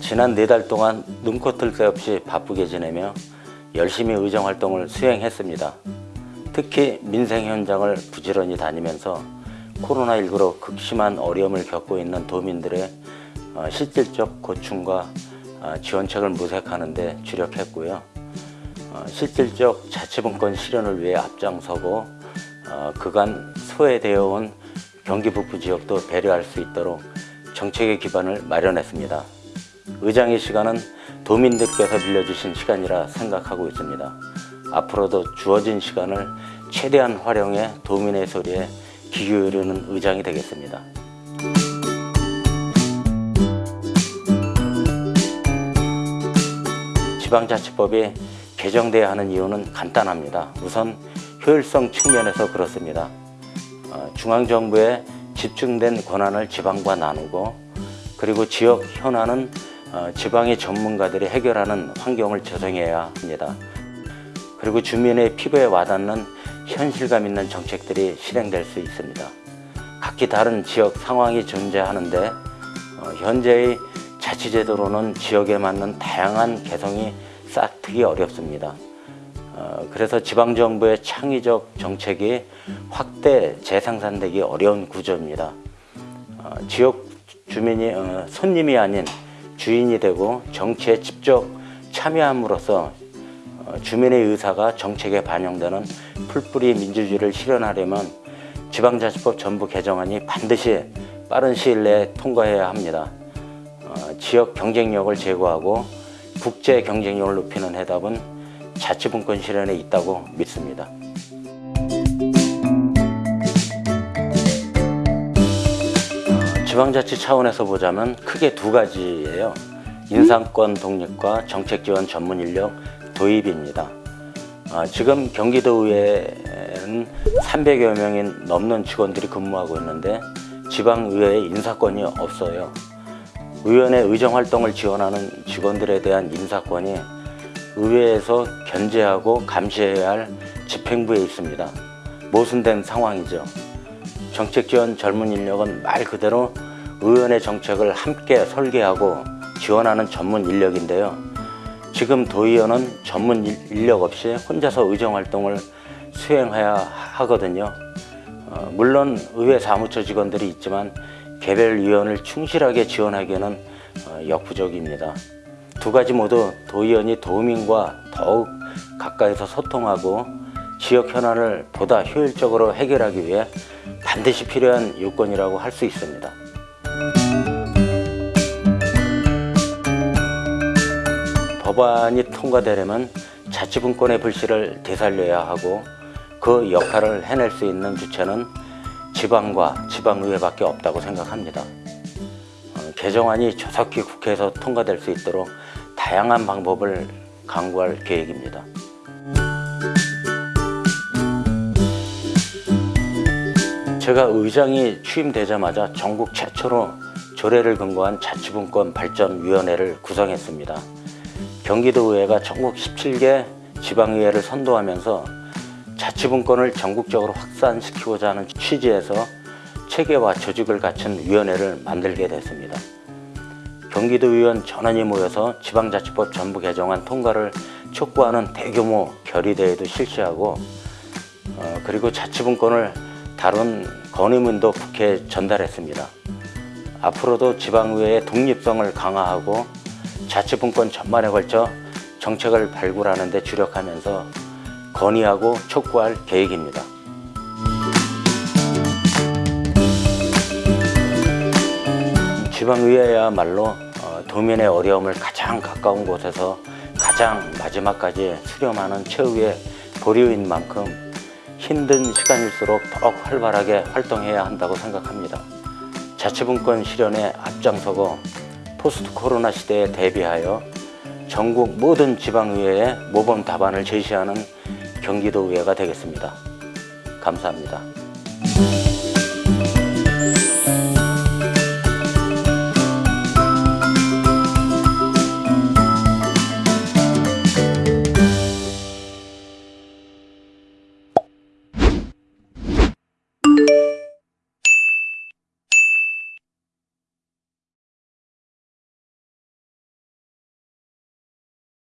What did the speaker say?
지난 네 달 동안 눈코 뜰 새 없이 바쁘게 지내며 열심히 의정 활동을 수행했습니다. 특히 민생 현장을 부지런히 다니면서 코로나19로 극심한 어려움을 겪고 있는 도민들의 어, 실질적 고충과 어, 지원책을 모색하는 데 주력했고요. 어, 실질적 자치분권 실현을 위해 앞장서고 어, 그간 소외되어 온 경기 북부 지역도 배려할 수 있도록 정책의 기반을 마련했습니다. 의장의 시간은 도민들께서 빌려주신 시간이라 생각하고 있습니다. 앞으로도 주어진 시간을 최대한 활용해 도민의 소리에 귀 기울이는 의장이 되겠습니다. 지방자치법이 개정돼야 하는 이유는 간단합니다. 우선 효율성 측면에서 그렇습니다. 어, 중앙정부의 집중된 권한을 지방과 나누고 그리고 지역 현안은 어, 지방의 전문가들이 해결하는 환경을 조성해야 합니다. 그리고 주민의 피부에 와닿는 현실감 있는 정책들이 실행될 수 있습니다. 각기 다른 지역 상황이 존재하는데 어, 현재의 자치제도로는 지역에 맞는 다양한 개성이 싹트기 어렵습니다. 어, 그래서 지방정부의 창의적 정책이 확대 재생산되기 어려운 구조입니다. 어, 지역 주민이 어, 손님이 아닌 주인이 되고 정치에 직접 참여함으로써 어, 주민의 의사가 정책에 반영되는 풀뿌리 민주주의를 실현하려면 지방자치법 전부 개정안이 반드시 빠른 시일 내에 통과해야 합니다. 어, 지역 경쟁력을 제고하고 국제 경쟁력을 높이는 해답은 자치분권 실현에 있다고 믿습니다. 어, 지방자치 차원에서 보자면 크게 두 가지예요. 인상권 독립과 정책 지원 전문 인력 도입입니다. 어, 지금 경기도의회는 300여 명이 넘는 직원들이 근무하고 있는데 지방의회에 인사권이 없어요. 의원의 의정활동을 지원하는 직원들에 대한 인사권이 의회에서 견제하고 감시해야 할 집행부에 있습니다. 모순된 상황이죠. 정책지원 젊은 인력은 말 그대로 의원의 정책을 함께 설계하고 지원하는 전문 인력인데요. 지금 도의원은 전문 인력 없이 혼자서 의정활동을 수행해야 하거든요. 어, 물론 의회 사무처 직원들이 있지만 개별 위원을 충실하게 지원하기에는 어, 역부족입니다. 두 가지 모두 도의원이 도민과 더욱 가까이서 소통하고 지역 현안을 보다 효율적으로 해결하기 위해 반드시 필요한 요건이라고 할 수 있습니다. 법안이 통과되려면 자치분권의 불씨를 되살려야 하고 그 역할을 해낼 수 있는 주체는 지방과 지방의회밖에 없다고 생각합니다. 어, 개정안이 조속히 국회에서 통과될 수 있도록 다양한 방법을 강구할 계획입니다. 제가 의장이 취임되자마자 전국 최초로 조례를 근거한 자치분권 발전위원회를 구성했습니다. 경기도의회가 전국 17개 지방의회를 선도하면서 자치분권을 전국적으로 확산시키고자 하는 취지에서 체계와 조직을 갖춘 위원회를 만들게 됐습니다. 경기도 의원 전원이 모여서 지방자치법 전부 개정안 통과를 촉구하는 대규모 결의대회도 실시하고 어, 그리고 자치분권을 다룬 건의문도 국회에 전달했습니다. 앞으로도 지방의회의 독립성을 강화하고 자치분권 전반에 걸쳐 정책을 발굴하는 데 주력하면서 건의하고 촉구할 계획입니다. 지방의회야말로 어, 도민의 어려움을 가장 가까운 곳에서 가장 마지막까지 수렴하는 최후의 보류인 만큼 힘든 시간일수록 더욱 활발하게 활동해야 한다고 생각합니다. 자치분권 실현에 앞장서고 포스트 코로나 시대에 대비하여 전국 모든 지방의회에 모범 답안을 제시하는 경기도의회가 되겠습니다. 감사합니다.